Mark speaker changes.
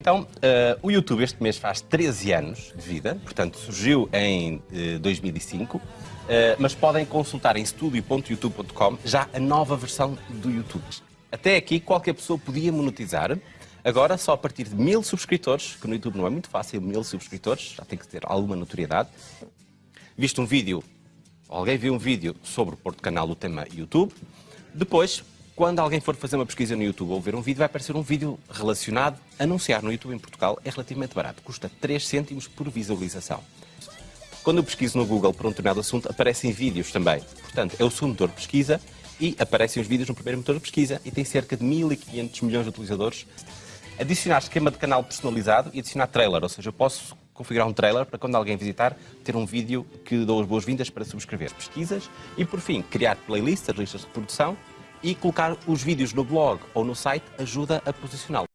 Speaker 1: Então, uh, o YouTube este mês faz 13 anos de vida, portanto surgiu em uh, 2005, uh, mas podem consultar em studio.youtube.com já a nova versão do YouTube. Até aqui qualquer pessoa podia monetizar, agora só a partir de mil subscritores, que no YouTube não é muito fácil, mil subscritores, já tem que ter alguma notoriedade. Visto um vídeo, alguém viu um vídeo sobre o Porto Canal, o tema YouTube, depois quando alguém for fazer uma pesquisa no YouTube ou ver um vídeo, vai aparecer um vídeo relacionado. Anunciar no YouTube em Portugal é relativamente barato, custa 3 cêntimos por visualização. Quando eu pesquiso no Google por um determinado assunto, aparecem vídeos também. Portanto, é o segundo motor de pesquisa e aparecem os vídeos no primeiro motor de pesquisa e tem cerca de 1.500 milhões de utilizadores. Adicionar esquema de canal personalizado e adicionar trailer, ou seja, eu posso configurar um trailer para quando alguém visitar, ter um vídeo que dou as boas-vindas para subscrever pesquisas e, por fim, criar playlists, listas de reprodução e colocar os vídeos no blog ou no site ajuda a posicioná-lo.